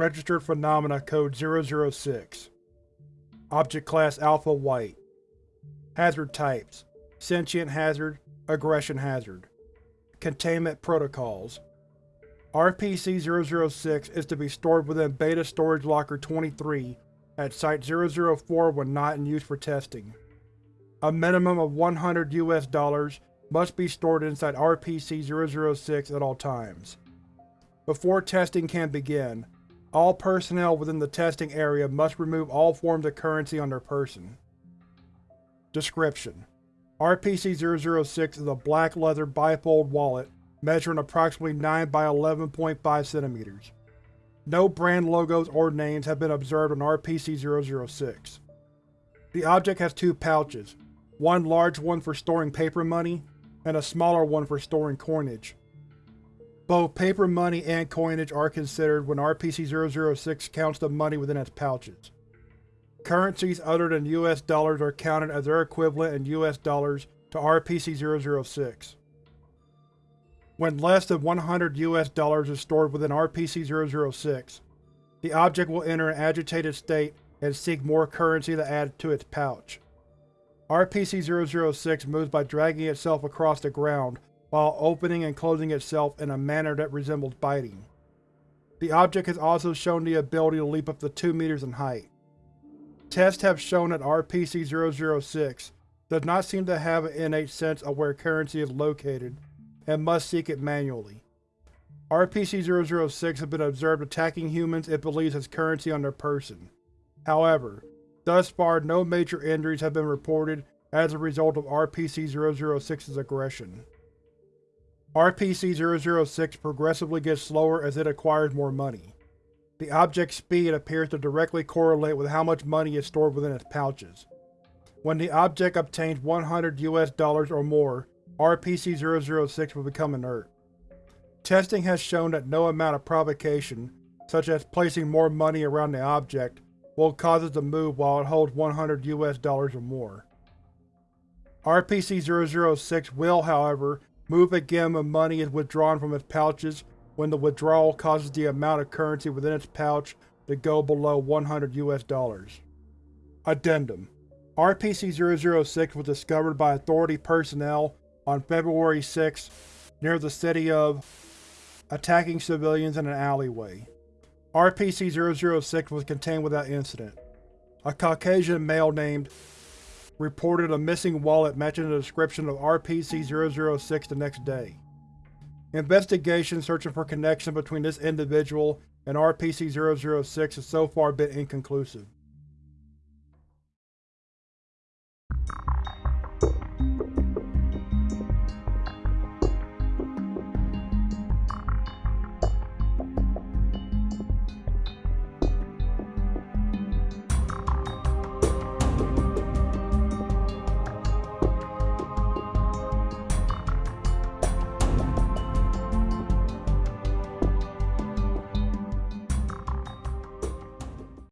Registered Phenomena Code 006 Object Class Alpha White. Hazard Types. Sentient Hazard Aggression Hazard. Containment Protocols. RPC-006 is to be stored within Beta Storage Locker 23 at Site-004 when not in use for testing. A minimum of 100 US dollars must be stored inside RPC-006 at all times. Before testing can begin, all personnel within the testing area must remove all forms of currency on their person. Description: RPC-006 is a black leather bifold wallet measuring approximately 9 by 11.5 cm. No brand logos or names have been observed on RPC-006. The object has two pouches, one large one for storing paper money, and a smaller one for storing coinage. Both paper money and coinage are considered when RPC-006 counts the money within its pouches. Currencies other than US dollars are counted as their equivalent in US dollars to RPC-006. When less than 100 US dollars is stored within RPC-006, the object will enter an agitated state and seek more currency to add to its pouch. RPC-006 moves by dragging itself across the ground while opening and closing itself in a manner that resembles biting. The object has also shown the ability to leap up to 2 meters in height. Tests have shown that RPC-006 does not seem to have an innate sense of where currency is located and must seek it manually. RPC-006 has been observed attacking humans it believes has currency on their person. However, Thus far, no major injuries have been reported as a result of RPC-006's aggression. RPC-006 progressively gets slower as it acquires more money. The object's speed appears to directly correlate with how much money is stored within its pouches. When the object obtains 100 US dollars or more, RPC-006 will become inert. Testing has shown that no amount of provocation, such as placing more money around the object, will cause it to move while it holds 100 US dollars or more. RPC-006 will, however, move again when money is withdrawn from its pouches when the withdrawal causes the amount of currency within its pouch to go below 100 US dollars. Addendum RPC-006 was discovered by Authority personnel on February 6 near the city of attacking civilians in an alleyway. RPC-006 was contained without incident. A Caucasian male named reported a missing wallet matching the description of RPC-006 the next day. Investigation searching for connection between this individual and RPC-006 has so far been inconclusive.